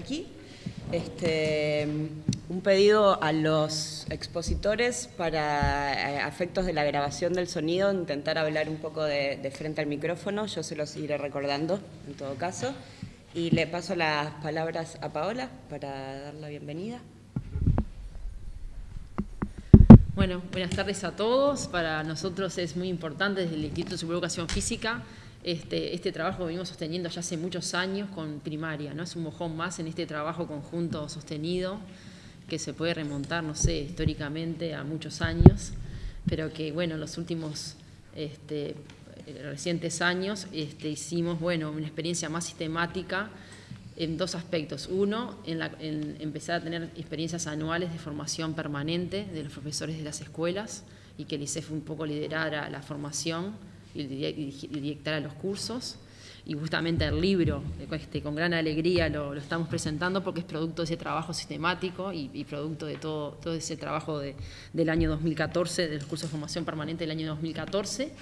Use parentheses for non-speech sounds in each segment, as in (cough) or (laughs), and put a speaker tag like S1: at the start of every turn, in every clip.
S1: aquí. Este, un pedido a los expositores para efectos de la grabación del sonido, intentar hablar un poco de, de, frente al micrófono, yo se los iré recordando en todo caso. Y le paso las palabras a Paola para dar la bienvenida.
S2: Bueno, buenas tardes a todos. Para nosotros es muy importante desde el Instituto de Educación Física este, este, trabajo que venimos sosteniendo ya hace muchos años con primaria, ¿no? Es un mojón más en este trabajo conjunto sostenido que se puede remontar, no sé, históricamente a muchos años, pero que, bueno, en los últimos este, recientes años este, hicimos, bueno, una experiencia más sistemática en dos aspectos. Uno, empezar a tener experiencias anuales de formación permanente de los profesores de las escuelas y que el ICEF un poco liderara la formación y dictara los cursos. Y justamente el libro, este, con gran alegría lo, estamos presentando porque es producto de ese trabajo sistemático y, producto de todo, ese trabajo del año 2014, del curso de formación permanente del año 2014.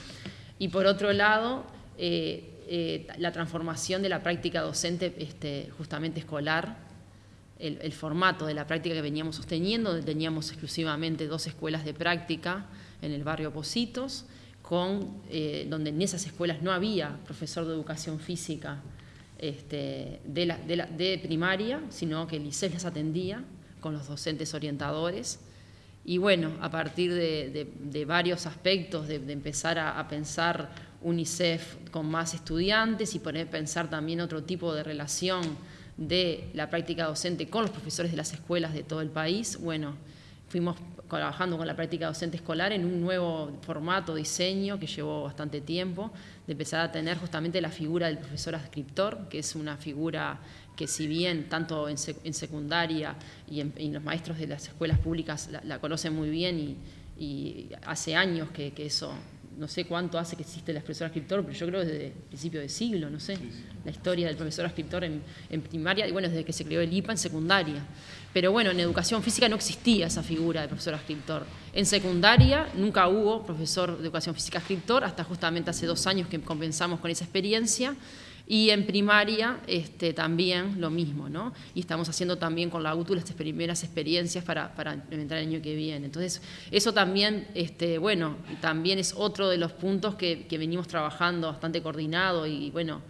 S2: Y por otro lado, eh, eh, la transformación de la práctica docente este, justamente escolar, el, formato de la práctica que veníamos sosteniendo, teníamos exclusivamente dos escuelas de práctica en el barrio Positos, eh, donde en esas escuelas no había profesor de educación física este, de, primaria, sino que el ICES las atendía con los docentes orientadores. Y bueno, a partir de, varios aspectos, de, empezar a, a pensar UNICEF con más estudiantes y poner pensar también otro tipo de relación de la práctica docente con los profesores de las escuelas de todo el país. Bueno, fuimos trabajando con la práctica docente escolar en un nuevo formato, diseño, que llevó bastante tiempo, de empezar a tener justamente la figura del profesor adscriptor, que es una figura que si bien tanto en, secundaria y, en, los maestros de las escuelas públicas la, conocen muy bien y, hace años que eso no sé cuánto hace que existe el profesor escritor, pero yo creo desde el principio del siglo, no sé, la historia del profesor escritor en, primaria, y bueno, desde que se creó el IPA en secundaria. Pero bueno, en educación física no existía esa figura de profesor escritor. En secundaria nunca hubo profesor de educación física escritor, hasta justamente hace dos años que comenzamos con esa experiencia, y en primaria este, también lo mismo, ¿no? Y estamos haciendo también con la UTU las primeras experiencias para, para implementar el año que viene. Entonces, eso también, este, bueno, también es otro de los puntos que, venimos trabajando bastante coordinado y, bueno,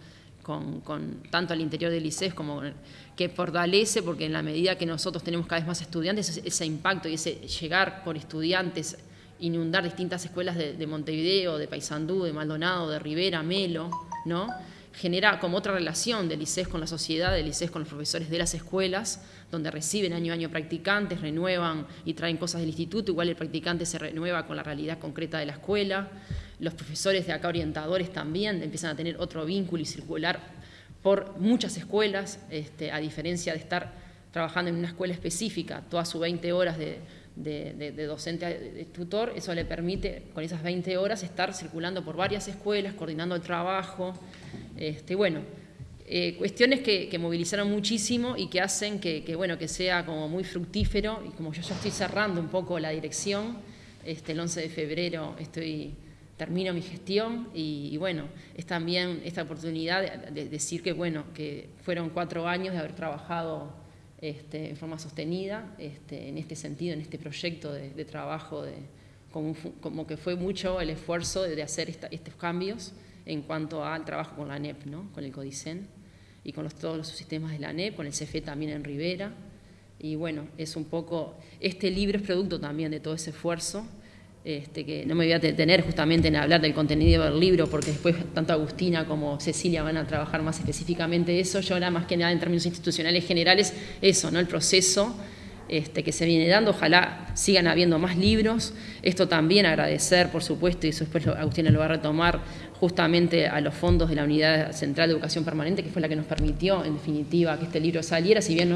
S2: con, tanto al interior del ICES como que fortalece, porque en la medida que nosotros tenemos cada vez más estudiantes, ese impacto y ese llegar por estudiantes inundar distintas escuelas de, de Montevideo, de Paysandú, de Maldonado, de Rivera, Melo, ¿no? genera como otra relación del ICES con la sociedad, del ICES con los profesores de las escuelas, donde reciben año a año practicantes, renuevan y traen cosas del instituto, igual el practicante se renueva con la realidad concreta de la escuela, los profesores de acá orientadores también empiezan a tener otro vínculo y circular por muchas escuelas, este, a diferencia de estar trabajando en una escuela específica, todas sus 20 horas de, de, docente de tutor, eso le permite con esas 20 horas estar circulando por varias escuelas, coordinando el trabajo, este, bueno, eh, cuestiones que, movilizaron muchísimo y que hacen que, bueno, que sea como muy fructífero y como yo ya estoy cerrando un poco la dirección, este, el 11 de febrero estoy, termino mi gestión y, bueno, es también esta oportunidad de, decir que bueno, que fueron cuatro años de haber trabajado este, en forma sostenida en este sentido, en este proyecto de, trabajo, de, como, que fue mucho el esfuerzo de, hacer estos cambios en cuanto al trabajo con la ANEP, ¿no? con el CODICEN y con todos los sistemas de la ANEP, con el CFE también en Rivera. Y bueno, es un poco, este libro es producto también de todo ese esfuerzo, este, que no me voy a detener justamente en hablar del contenido del libro, porque después tanto Agustina como Cecilia van a trabajar más específicamente eso. Yo ahora más que nada en términos institucionales generales, eso, ¿no? el proceso este, que se viene dando. Ojalá sigan habiendo más libros. Esto también agradecer, por supuesto, y eso después Agustina lo va a retomar, justamente a los fondos de la Unidad Central de Educación Permanente, que fue la que nos permitió, en definitiva, que este libro saliera. Si bien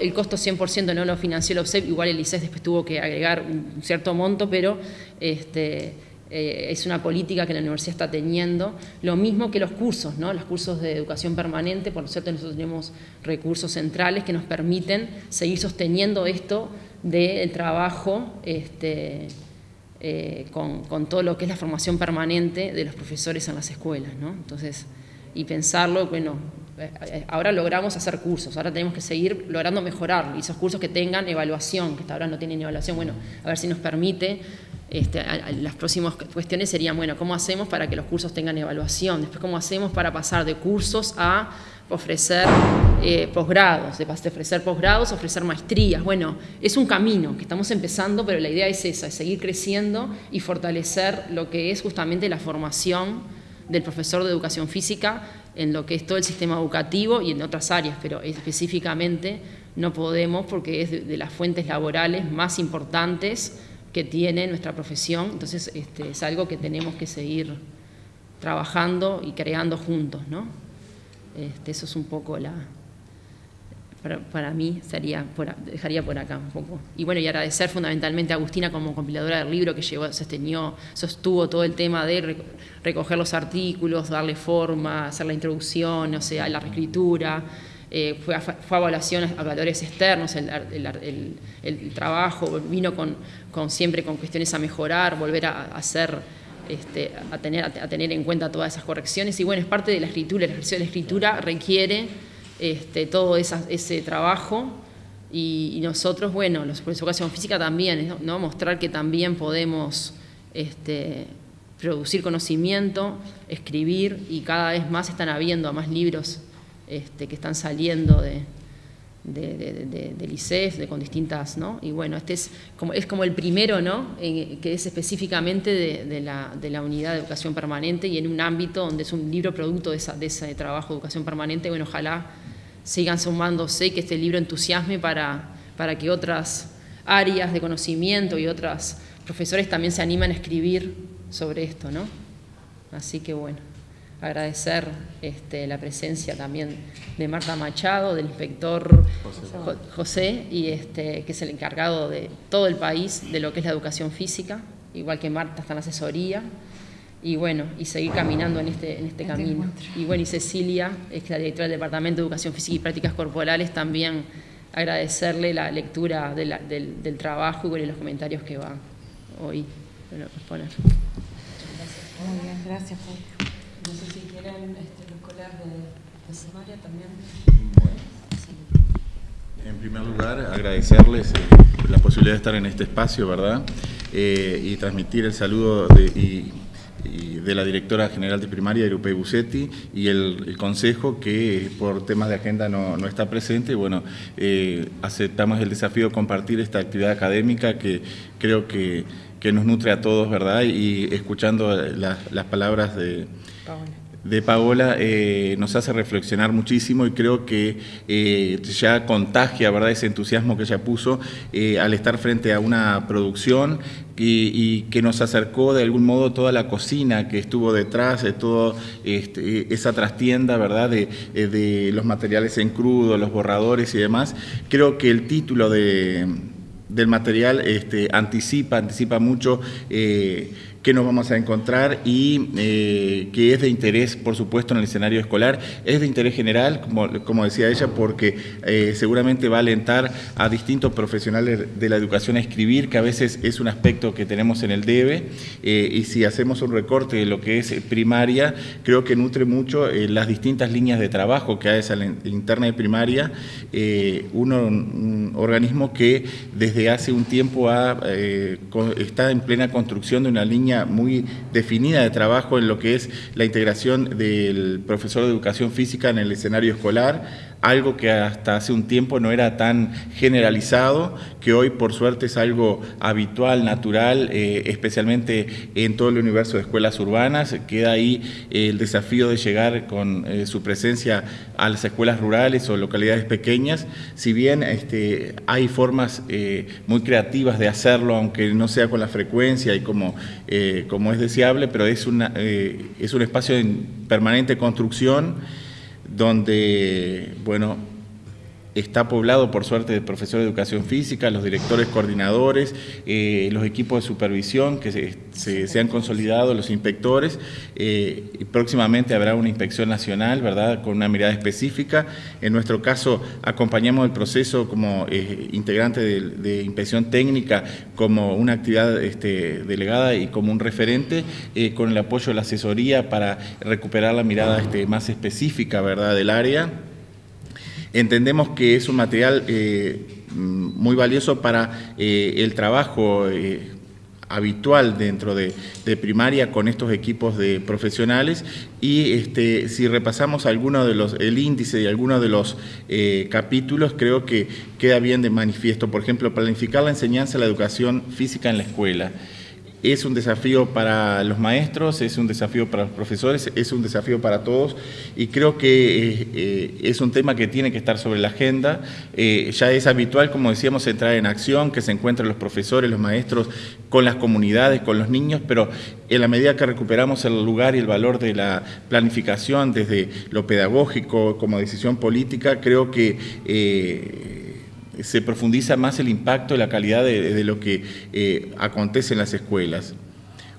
S2: el costo 100% no lo financió el OPSEP, igual el ICES después tuvo que agregar un cierto monto, pero... Este, eh, es una política que la universidad está teniendo, lo mismo que los cursos, ¿no? los cursos de educación permanente, por cierto nosotros tenemos recursos centrales que nos permiten seguir sosteniendo esto del trabajo este, eh, con, todo lo que es la formación permanente de los profesores en las escuelas. ¿no? Entonces, y pensarlo, bueno, eh, ahora logramos hacer cursos, ahora tenemos que seguir logrando mejorar y esos cursos que tengan evaluación, que hasta ahora no tienen evaluación, bueno, a ver si nos permite, este, las próximas cuestiones serían, bueno, ¿cómo hacemos para que los cursos tengan evaluación? Después, ¿cómo hacemos para pasar de cursos a ofrecer eh, posgrados, de ofrecer posgrados, ofrecer maestrías? Bueno, es un camino que estamos empezando, pero la idea es esa, es seguir creciendo y fortalecer lo que es justamente la formación del profesor de educación física en lo que es todo el sistema educativo y en otras áreas, pero específicamente no podemos porque es de, las fuentes laborales más importantes que tiene nuestra profesión, entonces este, es algo que tenemos que seguir trabajando y creando juntos, ¿no? Este, eso es un poco la, para, mí sería dejaría por acá un poco. Y bueno, y agradecer fundamentalmente a Agustina como compiladora del libro que llevó, sostenió, sostuvo todo el tema de recoger los artículos, darle forma, hacer la introducción, o sea, la reescritura. Eh, fue, a, fue, evaluación a valores externos, el, trabajo, vino con, siempre con cuestiones a mejorar, volver a, hacer, este, a, tener, a, tener en cuenta todas esas correcciones. Y bueno, es parte de la escritura, el ejercicio de la escritura requiere este, todo ese trabajo. Y, nosotros, bueno, los profesores de educación física también, mostrar que también podemos este, producir conocimiento, escribir y cada vez más están habiendo más libros este, que están saliendo de, de, del ICEF, de, con distintas, ¿no? Y bueno, este es como, es como el primero, ¿no? que es específicamente de, la, de la unidad de educación permanente y en un ámbito donde es un libro producto de, esa, de ese trabajo de educación permanente, bueno, ojalá sigan sumándose y que este libro entusiasme para, para que otras áreas de conocimiento y otros profesores también se animen a escribir sobre esto, ¿no? Así que bueno, agradecer este, la presencia también de Marta Machado, del inspector José, y este, que es el encargado de todo el país de lo que es la educación física, igual que Marta está en la asesoría y bueno, y seguir caminando en este, en este, camino. Y bueno, y Cecilia, es la directora del Departamento de Educación Física y Prácticas Corporales, también agradecerle la lectura del, del, trabajo y bueno, los comentarios que va hoy a exponer.
S3: Muy bien, gracias.
S1: No sé si quieren este, los colegas de, de también.
S4: En primer lugar, agradecerles eh, la posibilidad de estar en este espacio, ¿verdad? Eh, y transmitir el saludo de, de la directora general de primaria, Irupei Busetti, y el, consejo que por temas de agenda no, está presente. Bueno, eh, aceptamos el desafío de compartir esta actividad académica que creo que, nos nutre a todos, ¿verdad? Y escuchando las palabras de de Paola eh, nos hace reflexionar muchísimo y creo que eh, ya contagia ¿verdad? ese entusiasmo que ella puso eh, al estar frente a una producción y, que nos acercó de algún modo toda la cocina que estuvo detrás, de toda este, esa trastienda ¿verdad? De, de, los materiales en crudo, los borradores y demás. Creo que el título de, del material este, anticipa, anticipa mucho que nos vamos a encontrar y eh, que es de interés, por supuesto, en el escenario escolar, es de interés general, como, como decía ella, porque eh, seguramente va a alentar a distintos profesionales de la educación a escribir, que a veces es un aspecto que tenemos en el DEBE, eh, y si hacemos un recorte de lo que es primaria, creo que nutre mucho las distintas líneas de trabajo que hay esa interna de primaria, uno, un organismo que desde hace un tiempo ha, está en plena construcción de una línea muy definida de trabajo en lo que es la integración del profesor de educación física en el escenario escolar, algo que hasta hace un tiempo no era tan generalizado, que hoy por suerte es algo habitual, natural, eh, especialmente en todo el universo de escuelas urbanas. Queda ahí el desafío de llegar con eh, su presencia a las escuelas rurales o localidades pequeñas, si bien este, hay formas eh, muy creativas de hacerlo, aunque no sea con la frecuencia y como, como es deseable, pero es, una, es un espacio en permanente construcción donde, bueno, está poblado por suerte de profesores de educación física, los directores coordinadores, eh, los equipos de supervisión que se, han consolidado, los inspectores. Eh, y próximamente habrá una inspección nacional, ¿verdad?, con una mirada específica. En nuestro caso, acompañamos el proceso como eh, integrante de, inspección técnica, como una actividad este, delegada y como un referente, con el apoyo de la asesoría para recuperar la mirada este, más específica, ¿verdad?, del área. Entendemos que es un material eh, muy valioso para eh, el trabajo eh, habitual dentro de, primaria con estos equipos de profesionales y este, si repasamos alguno de los, el índice de algunos de los capítulos creo que queda bien de manifiesto. Por ejemplo, planificar la enseñanza de la educación física en la escuela. Es un desafío para los maestros, es un desafío para los profesores, es un desafío para todos y creo que eh, eh, es un tema que tiene que estar sobre la agenda. Eh, ya es habitual, como decíamos, entrar en acción, que se encuentren los profesores, los maestros con las comunidades, con los niños, pero en la medida que recuperamos el lugar y el valor de la planificación desde lo pedagógico como decisión política, creo que se profundiza más el impacto y la calidad de, lo que eh, acontece en las escuelas.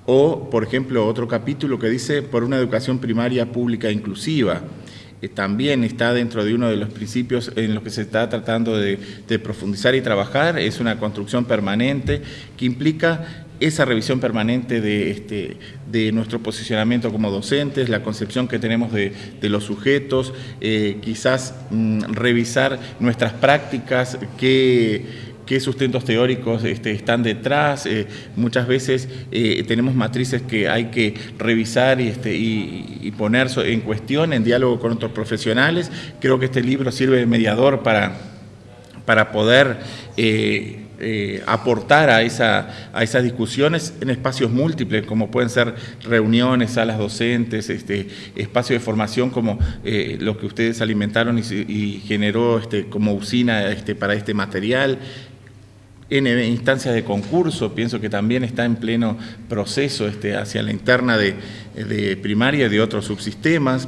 S4: O, por ejemplo, otro capítulo que dice por una educación primaria pública inclusiva. Eh, también está dentro de uno de los principios en los que se está tratando de, de profundizar y trabajar. Es una construcción permanente que implica esa revisión permanente de, este, de nuestro posicionamiento como docentes, la concepción que tenemos de, los sujetos, eh, quizás mm, revisar nuestras prácticas, qué, sustentos teóricos este, están detrás. Eh, muchas veces eh, tenemos matrices que hay que revisar y, este, y, poner en cuestión en diálogo con otros profesionales. Creo que este libro sirve de mediador para, para poder eh, aportar a, esa, a esas discusiones en espacios múltiples, como pueden ser reuniones, salas docentes, este, espacios de formación como eh, lo que ustedes alimentaron y, generó este, como usina este, para este material, en instancias de concurso, pienso que también está en pleno proceso este, hacia la interna de, de primaria y de otros subsistemas,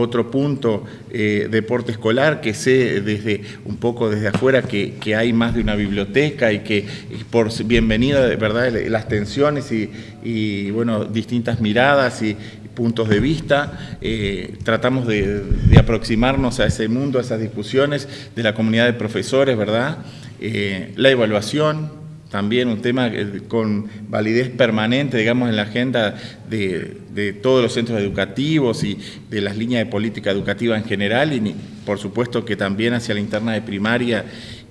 S4: otro punto, eh, deporte escolar, que sé desde un poco desde afuera que, hay más de una biblioteca y que por bienvenida, verdad, las tensiones y, bueno, distintas miradas y puntos de vista, eh, tratamos de, aproximarnos a ese mundo, a esas discusiones de la comunidad de profesores, ¿verdad? Eh, la evaluación, también un tema con validez permanente, digamos, en la agenda de, todos los centros educativos y de las líneas de política educativa en general y por supuesto que también hacia la interna de primaria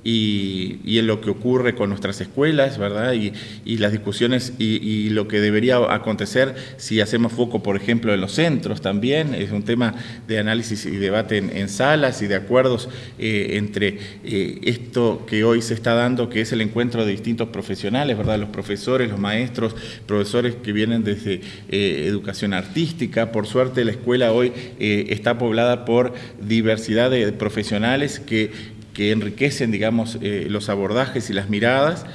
S4: y, en lo que ocurre con nuestras escuelas, ¿verdad? Y, las discusiones y, lo que debería acontecer si hacemos foco, por ejemplo, en los centros también. Es un tema de análisis y debate en, salas y de acuerdos eh, entre eh, esto que hoy se está dando, que es el encuentro de distintos profesionales, ¿verdad? Los profesores, los maestros, profesores que vienen desde eh, educación artística. Por suerte, la escuela hoy está poblada por diversidad de profesionales que que enriquecen, digamos, eh, los abordajes y las miradas,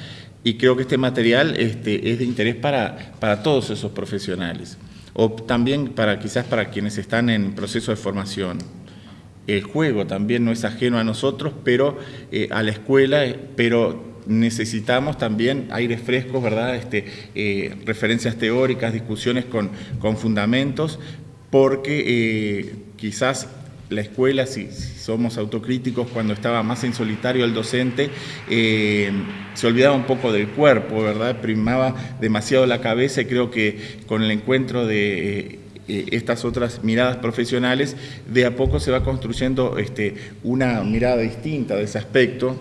S4: y creo que este material este, es de interés para, para todos esos profesionales, o también para quizás para quienes están en proceso de formación. El juego también no es ajeno a nosotros, pero eh, a la escuela, pero necesitamos también aires frescos, ¿verdad? Este, eh, referencias teóricas, discusiones con, con fundamentos, porque quizás la escuela, si, somos autocríticos, cuando estaba más en solitario el docente, eh, se olvidaba un poco del cuerpo, ¿verdad? Primaba demasiado la cabeza y creo que con el encuentro de... Eh, estas otras miradas profesionales, de a poco se va construyendo este, una mirada distinta de ese aspecto,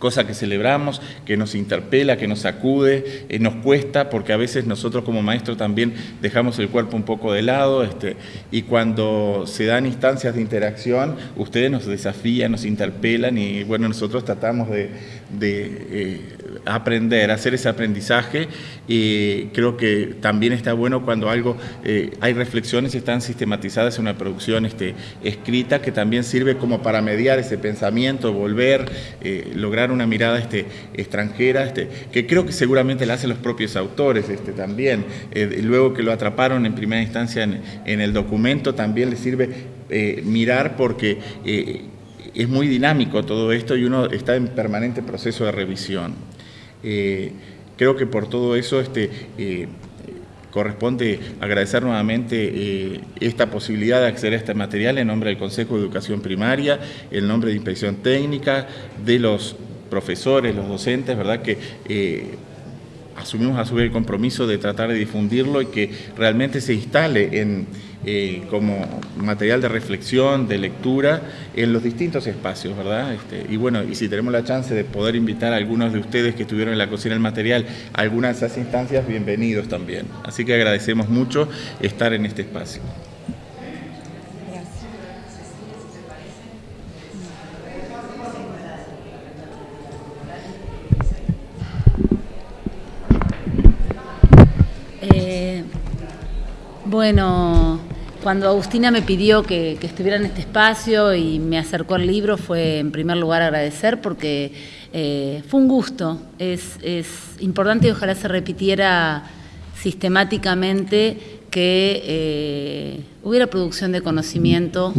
S4: cosa que celebramos, que nos interpela, que nos sacude, eh, nos cuesta, porque a veces nosotros como maestros también dejamos el cuerpo un poco de lado, este, y cuando se dan instancias de interacción, ustedes nos desafían, nos interpelan, y bueno, nosotros tratamos de, eh, aprender, hacer ese aprendizaje, y creo que también está bueno cuando algo, eh, hay reflexiones están sistematizadas en una producción este, escrita, que también sirve como para mediar ese pensamiento, volver, lograr una mirada este, extranjera, este, que creo que seguramente la hacen los propios autores también. Eh, luego que lo atraparon en primera instancia en, el documento, también les sirve eh, mirar porque... Eh, es muy dinámico todo esto y uno está en permanente proceso de revisión. Eh, creo que por todo eso este, eh, corresponde agradecer nuevamente eh, esta posibilidad de acceder a este material en nombre del Consejo de Educación Primaria, en nombre de Inspección Técnica, de los profesores, los docentes, ¿verdad? Que asumimos a su vez el compromiso de tratar de difundirlo y que realmente se instale en, eh, como material de reflexión, de lectura, en los distintos espacios, ¿verdad? Este, y bueno, y si tenemos la chance de poder invitar a algunos de ustedes que estuvieron en la cocina del material a algunas de esas instancias, bienvenidos también. Así que agradecemos mucho estar en este espacio.
S3: Bueno, cuando Agustina me pidió que, estuviera en este espacio y me acercó al libro, fue en primer lugar agradecer porque eh, fue un gusto. Es, importante y ojalá se repitiera sistemáticamente que eh, hubiera producción de conocimiento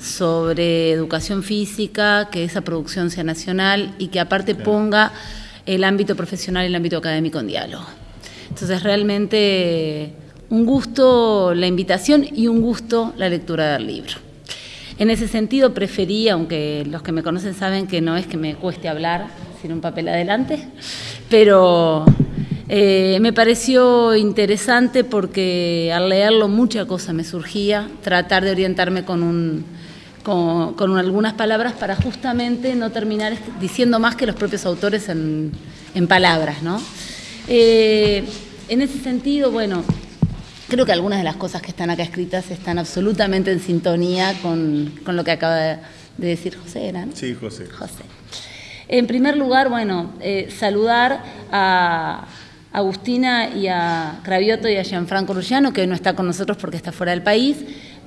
S3: sobre educación física, que esa producción sea nacional y que aparte ponga el ámbito profesional y el ámbito académico en diálogo. Entonces realmente un gusto la invitación y un gusto la lectura del libro. En ese sentido preferí, aunque los que me conocen saben que no es que me cueste hablar sin un papel adelante, pero eh, me pareció interesante porque al leerlo mucha cosa me surgía, tratar de orientarme con, un, con, algunas palabras para justamente no terminar diciendo más que los propios autores en, palabras. ¿no? Eh, en ese sentido, bueno, Creo que algunas de las cosas que están acá escritas están absolutamente en sintonía con, lo que acaba de, decir José, ¿eran?
S4: Sí, José.
S3: José. En primer lugar, bueno, eh, saludar a Agustina y a Cravioto y a Gianfranco Rugiano, que hoy no está con nosotros porque está fuera del país,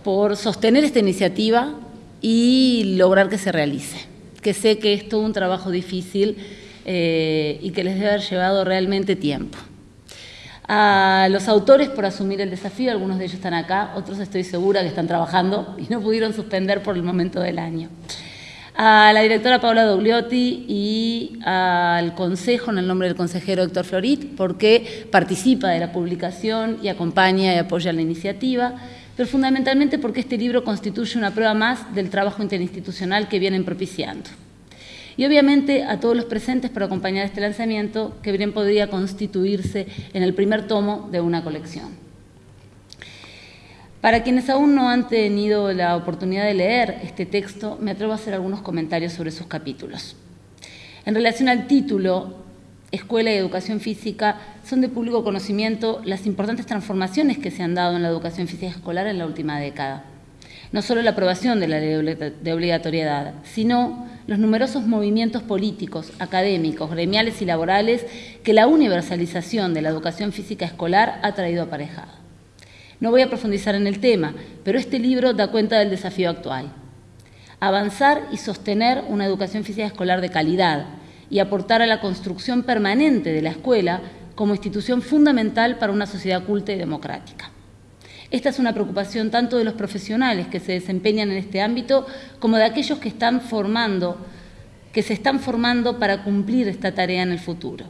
S3: por sostener esta iniciativa y lograr que se realice. Que sé que es todo un trabajo difícil eh, y que les debe haber llevado realmente tiempo a los autores por asumir el desafío, algunos de ellos están acá, otros estoy segura que están trabajando y no pudieron suspender por el momento del año. A la directora Paula Dogliotti y al Consejo, en el nombre del consejero Héctor Florit, porque participa de la publicación y acompaña y apoya la iniciativa, pero fundamentalmente porque este libro constituye una prueba más del trabajo interinstitucional que vienen propiciando y obviamente a todos los presentes por acompañar este lanzamiento que bien podría constituirse en el primer tomo de una colección. Para quienes aún no han tenido la oportunidad de leer este texto, me atrevo a hacer algunos comentarios sobre sus capítulos. En relación al título, Escuela y Educación Física, son de público conocimiento las importantes transformaciones que se han dado en la educación física escolar en la última década. No solo la aprobación de la ley de obligatoriedad, sino los numerosos movimientos políticos, académicos, gremiales y laborales que la universalización de la educación física escolar ha traído aparejado. No voy a profundizar en el tema, pero este libro da cuenta del desafío actual. Avanzar y sostener una educación física escolar de calidad y aportar a la construcción permanente de la escuela como institución fundamental para una sociedad culta y democrática. Esta es una preocupación tanto de los profesionales que se desempeñan en este ámbito como de aquellos que están formando, que se están formando para cumplir esta tarea en el futuro.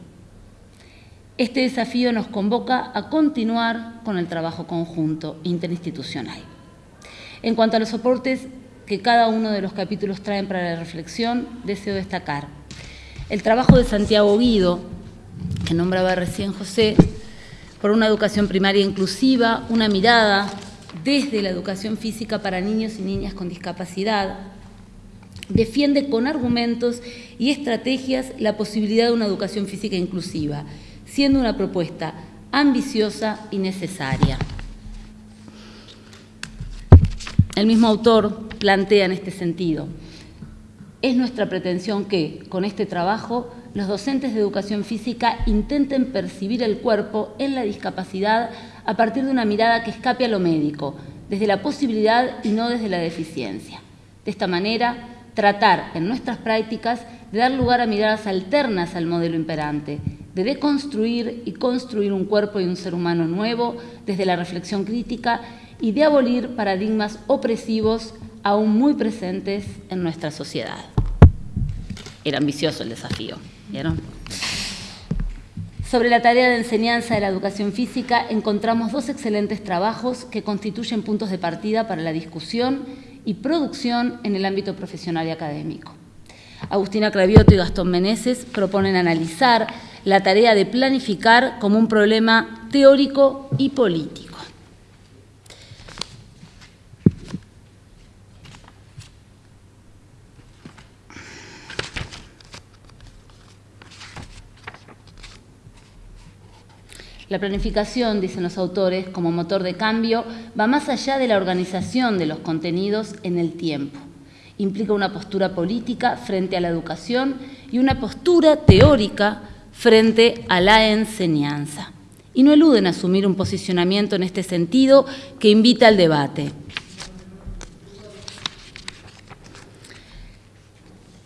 S3: Este desafío nos convoca a continuar con el trabajo conjunto interinstitucional. En cuanto a los soportes que cada uno de los capítulos traen para la reflexión, deseo destacar el trabajo de Santiago Guido, que nombraba recién José, por una educación primaria inclusiva, una mirada desde la educación física para niños y niñas con discapacidad. Defiende con argumentos y estrategias la posibilidad de una educación física inclusiva, siendo una propuesta ambiciosa y necesaria. El mismo autor plantea en este sentido, es nuestra pretensión que, con este trabajo, los docentes de educación física intenten percibir el cuerpo en la discapacidad a partir de una mirada que escape a lo médico, desde la posibilidad y no desde la deficiencia. De esta manera, tratar en nuestras prácticas de dar lugar a miradas alternas al modelo imperante, de deconstruir y construir un cuerpo y un ser humano nuevo desde la reflexión crítica y de abolir paradigmas opresivos aún muy presentes en nuestra sociedad. Era ambicioso el desafío, Sobre la tarea de enseñanza de la educación física encontramos dos excelentes trabajos que constituyen puntos de partida para la discusión y producción en el ámbito profesional y académico. Agustina Cravioto y Gastón Meneses proponen analizar la tarea de planificar como un problema teórico y político. La planificación, dicen los autores, como motor de cambio, va más allá de la organización de los contenidos en el tiempo. Implica una postura política frente a la educación y una postura teórica frente a la enseñanza. Y no eluden asumir un posicionamiento en este sentido que invita al debate.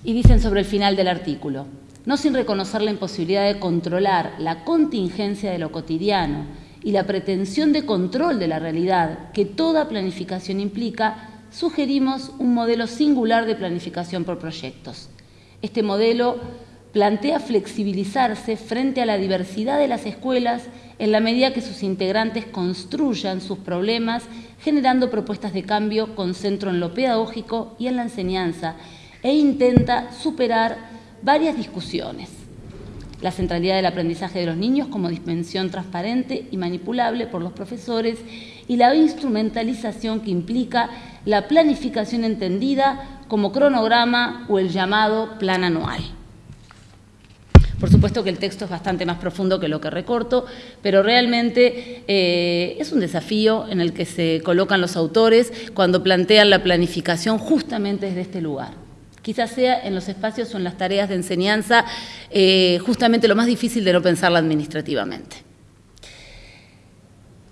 S3: Y dicen sobre el final del artículo, no sin reconocer la imposibilidad de controlar la contingencia de lo cotidiano y la pretensión de control de la realidad que toda planificación implica, sugerimos un modelo singular de planificación por proyectos. Este modelo plantea flexibilizarse frente a la diversidad de las escuelas en la medida que sus integrantes construyan sus problemas, generando propuestas de cambio con centro en lo pedagógico y en la enseñanza, e intenta superar varias discusiones. La centralidad del aprendizaje de los niños como dimensión transparente y manipulable por los profesores y la instrumentalización que implica la planificación entendida como cronograma o el llamado plan anual. Por supuesto que el texto es bastante más profundo que lo que recorto, pero realmente eh, es un desafío en el que se colocan los autores cuando plantean la planificación justamente desde este lugar quizás sea en los espacios o en las tareas de enseñanza eh, justamente lo más difícil de no pensarla administrativamente.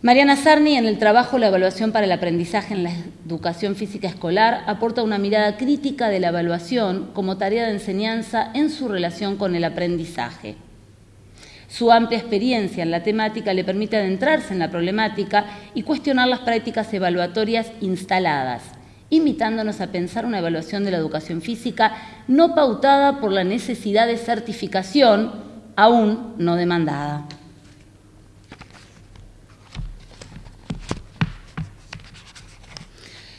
S3: Mariana Sarni, en el trabajo La evaluación para el aprendizaje en la educación física escolar, aporta una mirada crítica de la evaluación como tarea de enseñanza en su relación con el aprendizaje. Su amplia experiencia en la temática le permite adentrarse en la problemática y cuestionar las prácticas evaluatorias instaladas, invitándonos a pensar una evaluación de la educación física no pautada por la necesidad de certificación aún no demandada.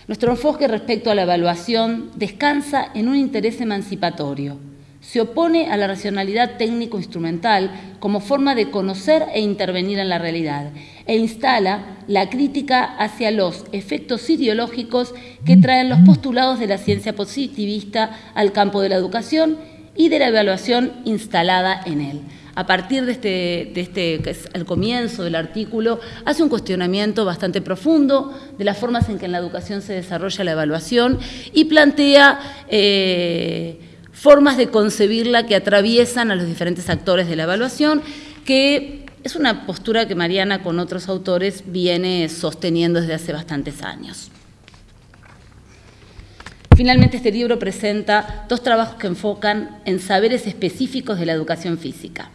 S3: Nuestro enfoque respecto a la evaluación descansa en un interés emancipatorio se opone a la racionalidad técnico-instrumental como forma de conocer e intervenir en la realidad e instala la crítica hacia los efectos ideológicos que traen los postulados de la ciencia positivista al campo de la educación y de la evaluación instalada en él. A partir de este, de este que es comienzo del artículo, hace un cuestionamiento bastante profundo de las formas en que en la educación se desarrolla la evaluación y plantea eh, formas de concebirla que atraviesan a los diferentes actores de la evaluación, que es una postura que Mariana con otros autores viene sosteniendo desde hace bastantes años. Finalmente, este libro presenta dos trabajos que enfocan en saberes específicos de la educación física.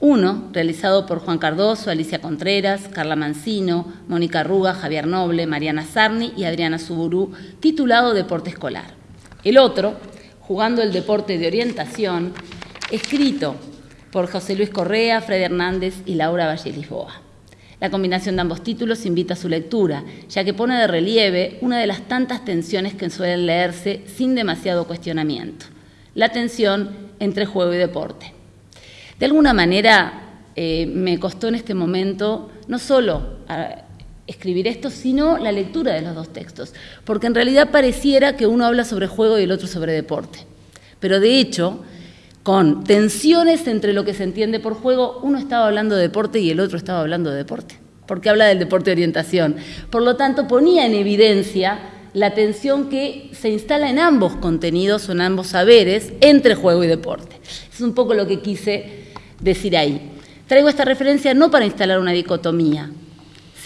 S3: Uno, realizado por Juan Cardoso, Alicia Contreras, Carla Mancino, Mónica Ruga, Javier Noble, Mariana Sarni y Adriana Suburú, titulado Deporte Escolar. El otro, Jugando el deporte de orientación, escrito por José Luis Correa, Fred Hernández y Laura Valle Lisboa. La combinación de ambos títulos invita a su lectura, ya que pone de relieve una de las tantas tensiones que suelen leerse sin demasiado cuestionamiento, la tensión entre juego y deporte. De alguna manera, eh, me costó en este momento no solo escribir esto, sino la lectura de los dos textos, porque en realidad pareciera que uno habla sobre juego y el otro sobre deporte. Pero de hecho, con tensiones entre lo que se entiende por juego, uno estaba hablando de deporte y el otro estaba hablando de deporte, porque habla del deporte de orientación. Por lo tanto, ponía en evidencia la tensión que se instala en ambos contenidos o en ambos saberes entre juego y deporte. Es un poco lo que quise decir ahí. Traigo esta referencia no para instalar una dicotomía,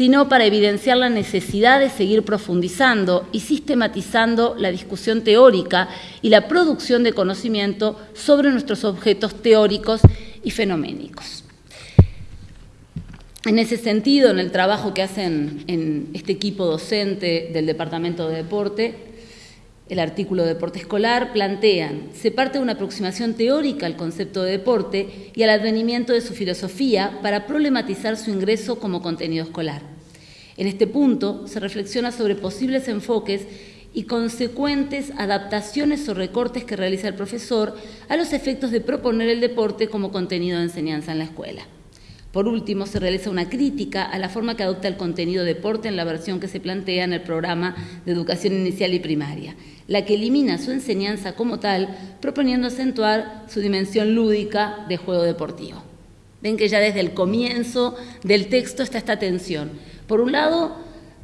S3: sino para evidenciar la necesidad de seguir profundizando y sistematizando la discusión teórica y la producción de conocimiento sobre nuestros objetos teóricos y fenoménicos. En ese sentido, en el trabajo que hacen en este equipo docente del Departamento de Deporte, el artículo Deporte Escolar, plantean, se parte de una aproximación teórica al concepto de deporte y al advenimiento de su filosofía para problematizar su ingreso como contenido escolar. En este punto se reflexiona sobre posibles enfoques y consecuentes adaptaciones o recortes que realiza el profesor a los efectos de proponer el deporte como contenido de enseñanza en la escuela. Por último, se realiza una crítica a la forma que adopta el contenido deporte en la versión que se plantea en el programa de educación inicial y primaria, la que elimina su enseñanza como tal, proponiendo acentuar su dimensión lúdica de juego deportivo. Ven que ya desde el comienzo del texto está esta tensión. Por un lado,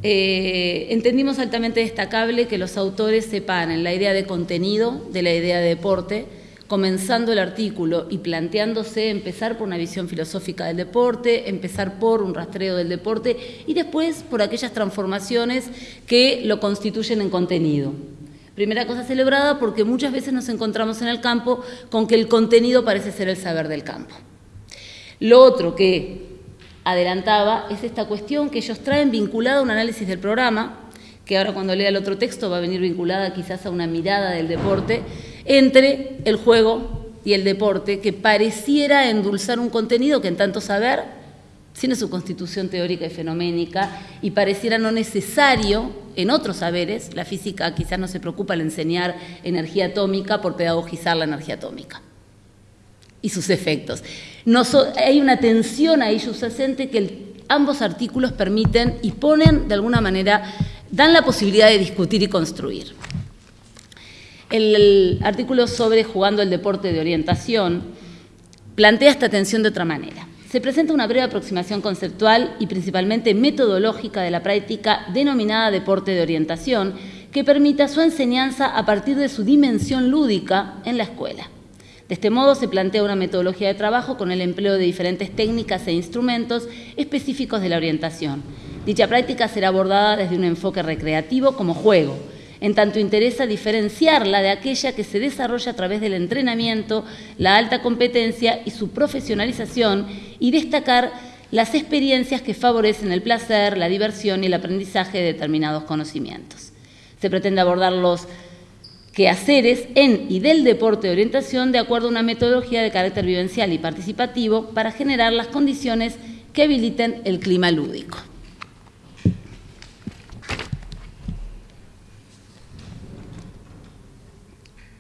S3: eh, entendimos altamente destacable que los autores separan la idea de contenido de la idea de deporte, comenzando el artículo y planteándose empezar por una visión filosófica del deporte, empezar por un rastreo del deporte y después por aquellas transformaciones que lo constituyen en contenido. Primera cosa celebrada porque muchas veces nos encontramos en el campo con que el contenido parece ser el saber del campo. Lo otro que adelantaba es esta cuestión que ellos traen vinculada a un análisis del programa, que ahora cuando lea el otro texto va a venir vinculada quizás a una mirada del deporte, entre el juego y el deporte, que pareciera endulzar un contenido que en tanto saber tiene su constitución teórica y fenoménica y pareciera no necesario en otros saberes, la física quizás no se preocupa al enseñar energía atómica por pedagogizar la energía atómica y sus efectos. Hay una tensión ahí subyacente que ambos artículos permiten y ponen de alguna manera, dan la posibilidad de discutir y construir. El, artículo sobre jugando el deporte de orientación plantea esta tensión de otra manera. Se presenta una breve aproximación conceptual y principalmente metodológica de la práctica denominada deporte de orientación, que permita su enseñanza a partir de su dimensión lúdica en la escuela. De este modo se plantea una metodología de trabajo con el empleo de diferentes técnicas e instrumentos específicos de la orientación. Dicha práctica será abordada desde un enfoque recreativo como juego, en tanto interesa diferenciarla de aquella que se desarrolla a través del entrenamiento, la alta competencia y su profesionalización y destacar las experiencias que favorecen el placer, la diversión y el aprendizaje de determinados conocimientos. Se pretende abordar los quehaceres en y del deporte de orientación de acuerdo a una metodología de carácter vivencial y participativo para generar las condiciones que habiliten el clima lúdico.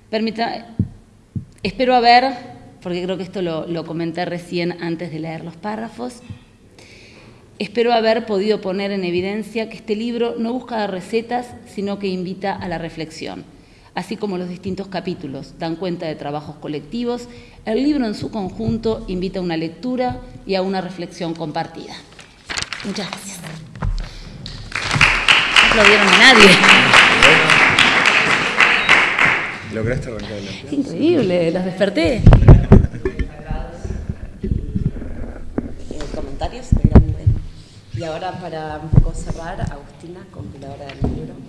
S3: Permita, espero haber, porque creo que esto lo, lo comenté recién antes de leer los párrafos, espero haber podido poner en evidencia que este libro no busca recetas, sino que invita a la reflexión así como los distintos capítulos dan cuenta de trabajos colectivos, el libro en su conjunto invita a una lectura y a una reflexión compartida. Muchas gracias. No aplaudieron a nadie.
S4: ¿Lograste arrancar la
S3: Increíble, los desperté.
S5: comentarios Y ahora para un poco cerrar, Agustina, compiladora del libro.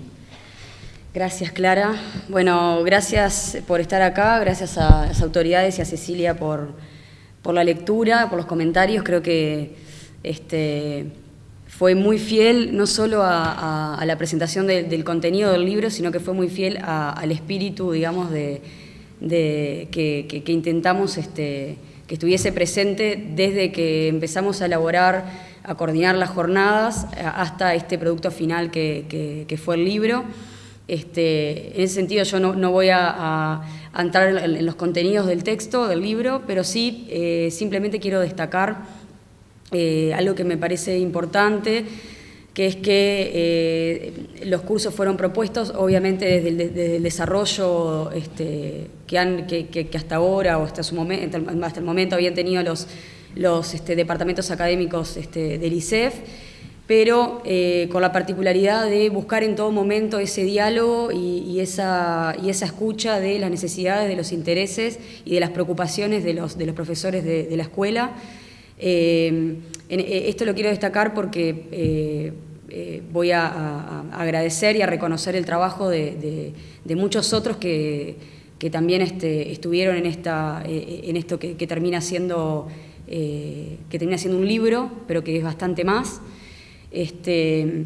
S5: Gracias, Clara. Bueno, gracias por estar acá, gracias a las autoridades y a Cecilia por, la lectura, por los comentarios. Creo que este, fue muy fiel no solo a, la presentación del contenido del libro, sino que fue muy fiel al espíritu, digamos, de, que, intentamos este, que estuviese presente desde que empezamos a elaborar, a coordinar las jornadas, hasta este producto final que fue el libro. Este, en ese sentido yo no, voy a, entrar en, los contenidos del texto, del libro, pero sí eh, simplemente quiero destacar eh, algo que me parece importante, que es que eh, los cursos fueron propuestos obviamente desde el, desarrollo este, que, han, que, hasta ahora o hasta, su momento, hasta el momento habían tenido los, los este, departamentos académicos del ICEF pero eh, con la particularidad de buscar en todo momento ese diálogo y, esa, y esa, escucha de las necesidades, de los intereses y de las preocupaciones de los, de los profesores de, la escuela. Eh, eh, esto lo quiero destacar porque voy a, agradecer y a reconocer el trabajo de, muchos otros que, también este, estuvieron en, esta, en esto que, termina siendo que termina siendo un libro, pero que es bastante más. Este,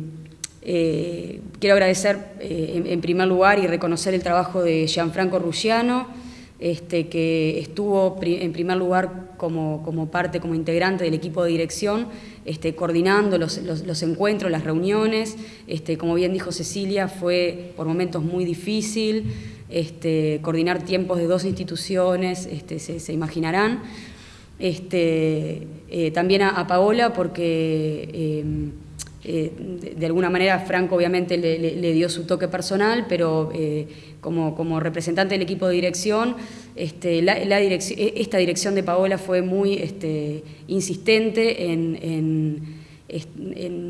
S5: eh, quiero agradecer en, primer lugar y reconocer el trabajo de Gianfranco Ruggiano, este, que estuvo en primer lugar como, parte, como integrante del equipo de dirección, este, coordinando los, encuentros, las reuniones. Como bien dijo Cecilia, fue por momentos muy difícil coordinar tiempos de dos instituciones, se, imaginarán. Eh, también a, Paola, porque eh, de, alguna manera Franco obviamente le, dio su toque personal, pero eh, como, como, representante del equipo de dirección, este, e, esta dirección de Paola fue muy este, insistente en,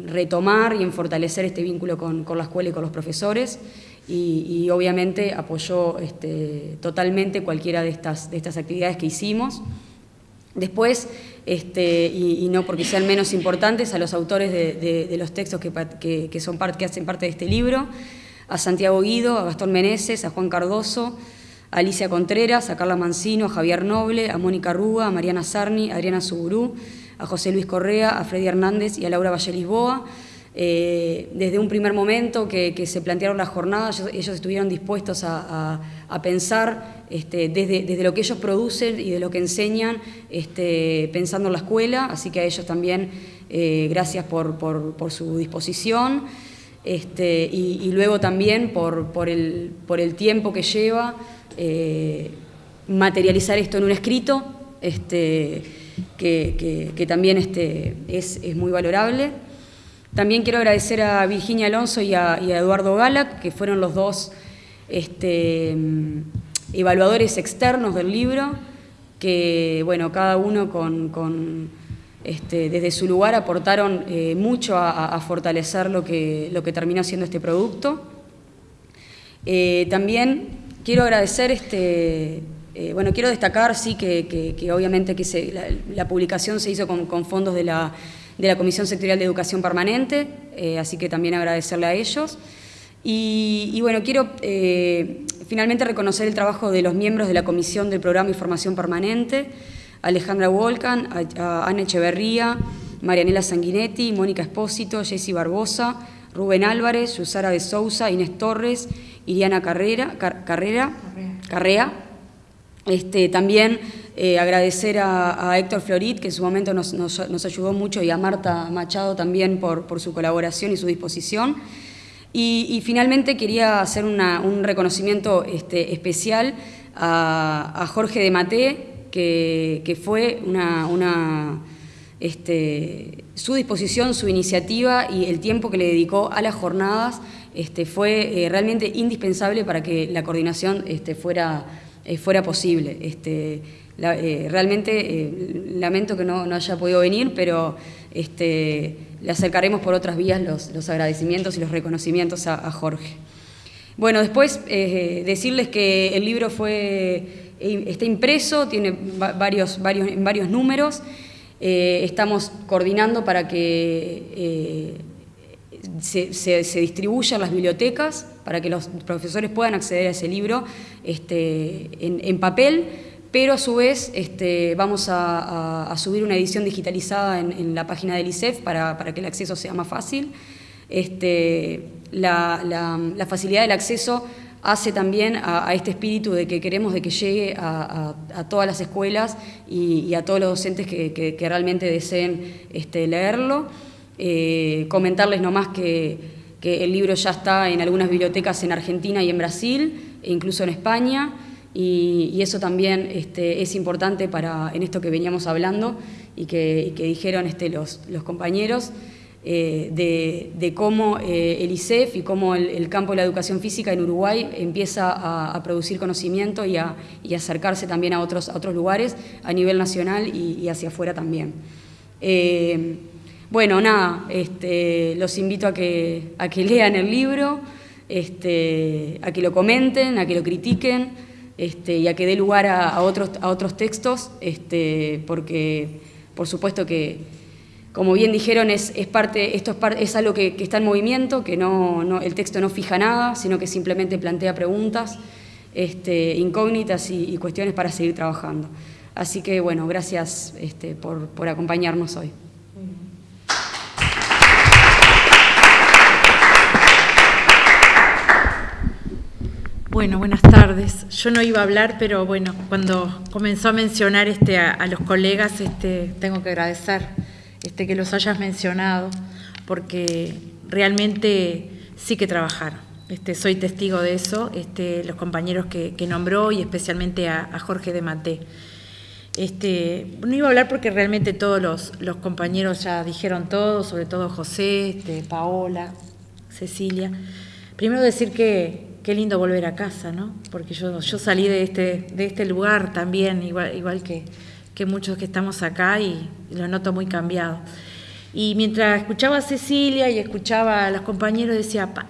S5: retomar y en fortalecer este vínculo con, la escuela y con los profesores. Y, obviamente apoyó este, totalmente cualquiera de estas, de estas actividades que hicimos. Después, este, y, no porque sean menos importantes, a los autores de, los textos que, son que hacen parte de este libro, a Santiago Guido, a Gastón Meneses, a Juan Cardoso, a Alicia Contreras, a Carla Mancino, a Javier Noble, a Mónica Rúa, a Mariana Sarni, a Adriana Suburú, a José Luis Correa, a Freddy Hernández y a Laura Valle Lisboa. Eh, desde un primer momento que, se plantearon las jornadas, ellos, estuvieron dispuestos a, pensar este, desde, lo que ellos producen y de lo que enseñan, este, pensando en la escuela, así que a ellos también eh, gracias por, su disposición. Este, y, luego también por, el, tiempo que lleva eh, materializar esto en un escrito, que, también es, es muy valorable. También quiero agradecer a Virginia Alonso y a, Eduardo Gala, que fueron los dos este, evaluadores externos del libro, que bueno, cada uno con, este, desde su lugar aportaron eh, mucho a, fortalecer lo que, lo que terminó siendo este producto. Eh, también quiero agradecer, este, eh, bueno, quiero destacar, sí, que, obviamente que la, publicación se hizo con fondos de la de la Comisión Sectorial de Educación Permanente, eh, así que también agradecerle a ellos. Y, bueno, quiero eh, finalmente reconocer el trabajo de los miembros de la Comisión del Programa y Formación Permanente, Alejandra Volcan, a, Ana Echeverría, Marianela Sanguinetti, Mónica Espósito, Jessy Barbosa, Rubén Álvarez, Yusara de Sousa, Inés Torres, Iriana Carrera, Carrera, Carrea. Este, también eh, agradecer a, Héctor Florit, que en su momento nos, ayudó mucho, y a Marta Machado también por, su colaboración y su disposición. Y, finalmente quería hacer un reconocimiento este, especial a, Jorge de Maté, que, fue este, su disposición, su iniciativa y el tiempo que le dedicó a las jornadas este, fue eh, realmente indispensable para que la coordinación fuera, eh, fuera posible. Eh, realmente eh, lamento que no, haya podido venir, pero este, le acercaremos por otras vías los, agradecimientos y los reconocimientos a, Jorge. Bueno, después eh, decirles que el libro fue, está impreso, tiene varios, varios, varios números. estamos coordinando para que se, se, distribuyan las bibliotecas, para que los profesores puedan acceder a ese libro este, en papel pero a su vez este, vamos a, subir una edición digitalizada en, la página del ICEF para, que el acceso sea más fácil. Este, la, facilidad del acceso hace también a, este espíritu de que queremos de que llegue a, todas las escuelas y, a todos los docentes que, realmente deseen este, leerlo. Eh, comentarles nomás que, que el libro ya está en algunas bibliotecas en Argentina y en Brasil, e incluso en España y, eso también este, es importante para, en esto que veníamos hablando y que, dijeron este, los, compañeros, eh, de, cómo eh, el ICEF y cómo el, campo de la educación física en Uruguay empieza a, producir conocimiento y a, acercarse también a otros, otros lugares a nivel nacional y, hacia afuera también. Eh, bueno, nada, este, los invito a que, a que (laughs) lean el libro, este, a que lo comenten, a que lo critiquen. Este, y a que dé lugar a, otros, a otros textos, este, porque por supuesto que, como bien dijeron, es, parte, esto es, algo que, está en movimiento, que no, el texto no fija nada, sino que simplemente plantea preguntas, este, incógnitas y, cuestiones para seguir trabajando. Así que bueno, gracias este, por, por acompañarnos hoy.
S6: Bueno, buenas tardes. Yo no iba a hablar, pero bueno, cuando comenzó a mencionar este, a, los colegas, este, tengo que agradecer este, que los hayas mencionado, porque realmente sí que trabajar. Este, soy testigo de eso, los compañeros que, nombró y especialmente a, Jorge de Maté. No iba a hablar porque realmente todos los, compañeros ya dijeron todo, sobre todo José, Paola, Cecilia. Primero decir que, qué lindo volver a casa, ¿no? Porque yo, salí de este, de este lugar también, igual, que, muchos que estamos acá, y, lo noto muy cambiado. Y mientras escuchaba a Cecilia y escuchaba a los compañeros, decía, pa,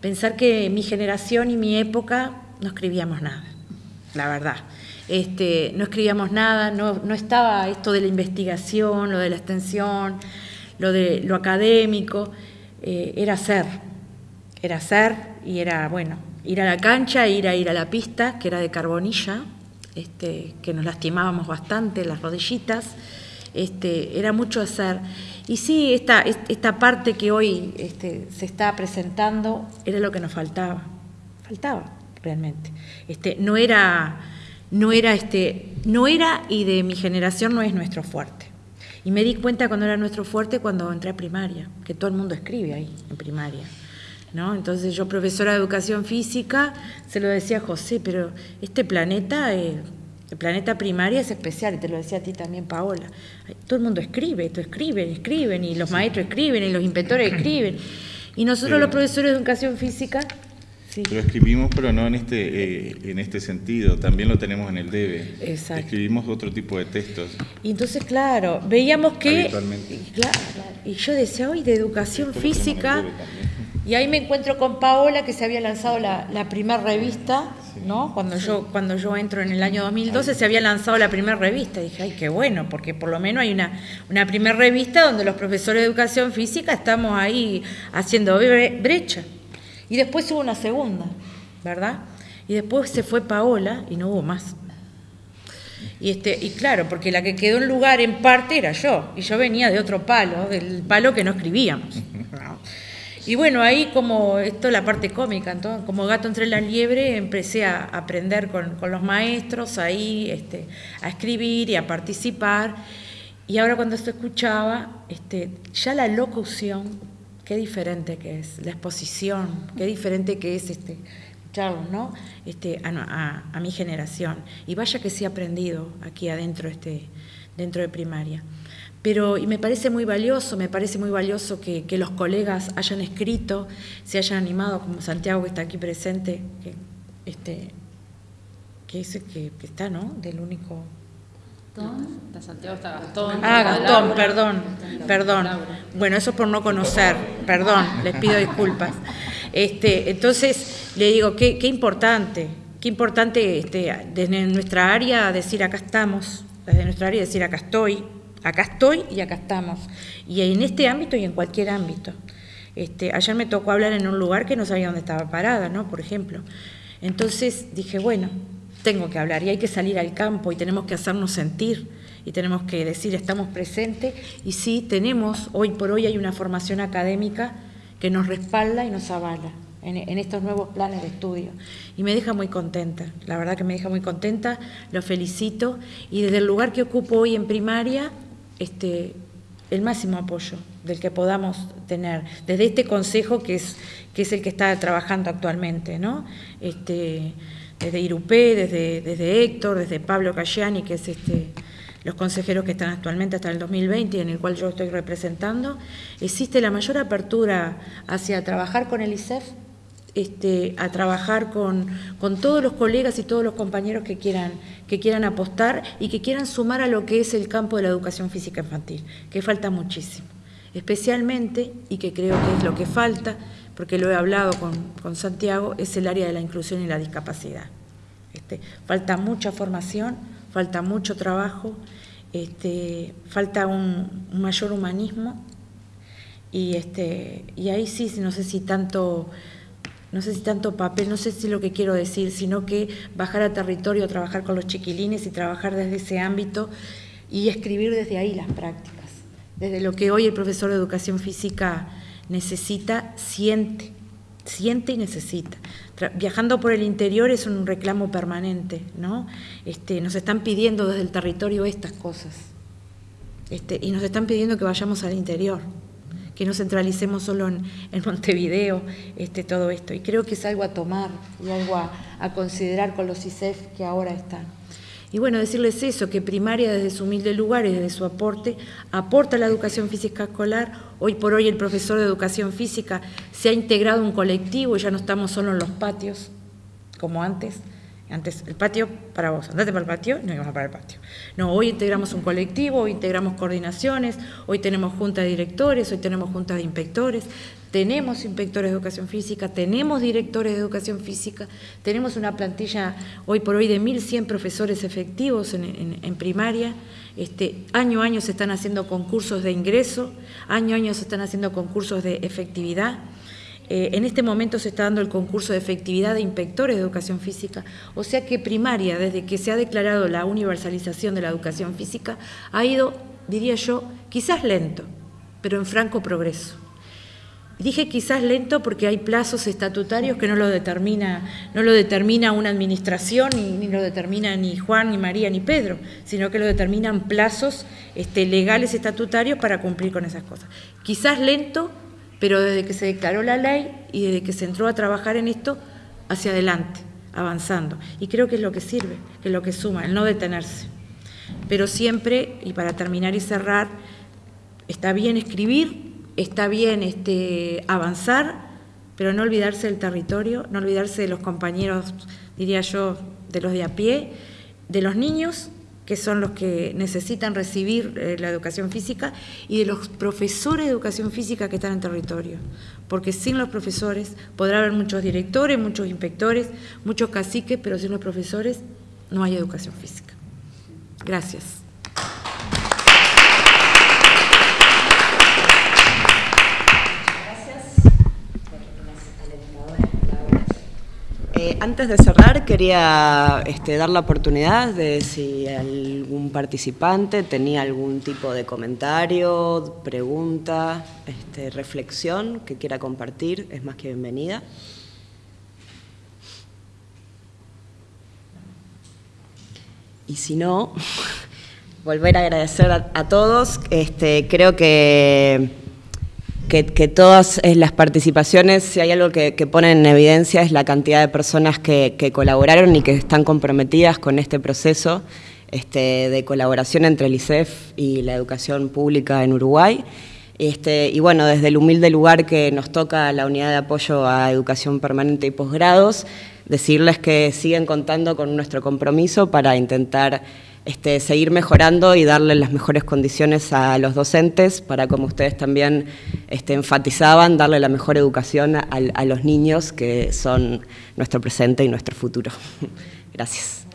S6: pensar que mi generación y mi época no escribíamos nada, la verdad. Este, no escribíamos nada, no, no estaba esto de la investigación, lo de la extensión, lo de lo académico, eh, era ser, era ser y era, bueno, ir a la cancha, ir a ir a la pista, que era de carbonilla, este, que nos lastimábamos bastante, las rodillitas, este, era mucho hacer. Y sí, esta, esta parte que hoy este, se está presentando era lo que nos faltaba, faltaba realmente. Este, no era, no era, este, no era y de mi generación no es nuestro fuerte. Y me di cuenta cuando era nuestro fuerte cuando entré a primaria, que todo el mundo escribe ahí en primaria. Entonces yo, profesora de educación física, se lo decía a José, pero este planeta, eh, el planeta primaria es especial, y te lo decía a ti también, Paola. Todo el mundo escribe, esto escriben, escriben, y los maestros escriben, y los inventores (clears throat) escriben. Y nosotros los profesores de educación física...
S4: Sí. Lo escribimos, pero no en este, eh, en este sentido, también lo tenemos en el debe.
S6: Exacto.
S4: Escribimos otro tipo de textos.
S6: Y entonces, claro, veíamos que... Claro, y yo decía, hoy de educación física... Y ahí me encuentro con Paola, que se había lanzado la, primera revista, ¿no? Cuando, yo, cuando yo entro en el año 2012 se había lanzado la primera revista. Y dije, ay, qué bueno, porque por lo menos hay una, una primera revista donde los profesores de educación física estamos ahí haciendo brecha. Y después hubo una segunda, ¿verdad? Y después se fue Paola y no hubo más. Y, este, y claro, porque la que quedó en lugar en parte era yo, y yo venía de otro palo, del palo que no escribíamos. (laughs) Y bueno, ahí como esto es la parte cómica, entonces, como gato entre la liebre, empecé a aprender con, los maestros ahí, este, a escribir y a participar. Y ahora cuando esto escuchaba, este, ya la locución, qué diferente que es, la exposición, qué diferente que es este, ¿no? Este, a, a, mi generación. Y vaya que sí he aprendido aquí adentro, este, dentro de primaria. Pero, y me parece muy valioso, me parece muy valioso que, los colegas hayan escrito, se hayan animado, como Santiago que está aquí presente, que, este, que, es, que, que está, ¿no? Del único...
S2: Santiago está Gastón.
S6: Ah, Gastón, perdón, perdón. Bueno, eso por no conocer, perdón, les pido disculpas. Este, entonces, le digo, qué, qué importante, qué importante este, desde nuestra área decir acá estamos, desde nuestra área decir acá estoy, Acá estoy y acá estamos. Y en este ámbito y en cualquier ámbito. Este, ayer me tocó hablar en un lugar que no sabía dónde estaba parada, ¿no? Por ejemplo. Entonces dije, bueno, tengo que hablar y hay que salir al campo y tenemos que hacernos sentir y tenemos que decir estamos presentes y sí, tenemos, hoy por hoy hay una formación académica que nos respalda y nos avala en, estos nuevos planes de estudio. Y me deja muy contenta, la verdad que me deja muy contenta, lo felicito y desde el lugar que ocupo hoy en primaria este, el máximo apoyo del que podamos tener, desde este consejo que es, que es el que está trabajando actualmente, ¿no? Este, desde Irupé, desde, desde Héctor, desde Pablo Cayani, que es este, los consejeros que están actualmente hasta el 2020 en el cual yo estoy representando, existe la mayor apertura hacia trabajar con el ISEF a trabajar con, todos los colegas y todos los compañeros que quieran, que quieran apostar y que quieran sumar a lo que es el campo de la educación física infantil, que falta muchísimo. Especialmente, y que creo que es lo que falta, porque lo he hablado con, Santiago, es el área de la inclusión y la discapacidad. Este, falta mucha formación, falta mucho trabajo, este, falta un, mayor humanismo y, este, y ahí sí, no sé si tanto no sé si tanto papel, no sé si lo que quiero decir, sino que bajar a territorio, trabajar con los chiquilines y trabajar desde ese ámbito y escribir desde ahí las prácticas, desde lo que hoy el profesor de educación física necesita, siente, siente y necesita. viajando por el interior es un reclamo permanente, ¿no? Este, nos están pidiendo desde el territorio estas cosas. Este, y nos están pidiendo que vayamos al interior que no centralicemos solo en, Montevideo este, todo esto. Y creo que es algo a tomar y algo a, considerar con los ISEF que ahora están. Y bueno, decirles eso, que primaria desde su humilde lugar y desde su aporte aporta la educación física escolar. Hoy por hoy el profesor de educación física se ha integrado un colectivo, ya no estamos solo en los patios como antes, antes, el patio para vos, andate para el patio, no íbamos para el patio. No, hoy integramos un colectivo, hoy integramos coordinaciones, hoy tenemos junta de directores, hoy tenemos junta de inspectores, tenemos inspectores de educación física, tenemos directores de educación física, tenemos una plantilla hoy por hoy de 1.100 profesores efectivos en, primaria, este, año a año se están haciendo concursos de ingreso, año a año se están haciendo concursos de efectividad. Eh, en este momento se está dando el concurso de efectividad de inspectores de educación física, o sea que primaria, desde que se ha declarado la universalización de la educación física, ha ido, diría yo, quizás lento, pero en franco progreso. Dije quizás lento porque hay plazos estatutarios que no lo determina, no lo determina una administración, ni, lo determina ni Juan, ni María, ni Pedro, sino que lo determinan plazos este, legales estatutarios para cumplir con esas cosas. Quizás lento, pero desde que se declaró la ley y desde que se entró a trabajar en esto, hacia adelante, avanzando. Y creo que es lo que sirve, que es lo que suma, el no detenerse. Pero siempre, y para terminar y cerrar, está bien escribir, está bien este, avanzar, pero no olvidarse del territorio, no olvidarse de los compañeros, diría yo, de los de a pie, de los niños que son los que necesitan recibir eh, la educación física, y de los profesores de educación física que están en territorio. Porque sin los profesores podrá haber muchos directores, muchos inspectores, muchos caciques, pero sin los profesores no hay educación física. Gracias.
S1: Eh, antes de cerrar, quería este, dar la oportunidad de si algún participante tenía algún tipo de comentario, pregunta, este, reflexión que quiera compartir, es más que bienvenida. Y si no, (laughs) volver a agradecer a, todos. Este, creo que que, todas eh, las participaciones, si hay algo que, ponen en evidencia es la cantidad de personas que, colaboraron y que están comprometidas con este proceso este, de colaboración entre el ICEF y la educación pública en Uruguay. Este, y bueno, desde el humilde lugar que nos toca la unidad de apoyo a educación permanente y posgrados, decirles que siguen contando con nuestro compromiso para intentar este, seguir mejorando y darle las mejores condiciones a los docentes para, como ustedes también este, enfatizaban, darle la mejor educación a, los niños que son nuestro presente y nuestro futuro. (laughs) Gracias.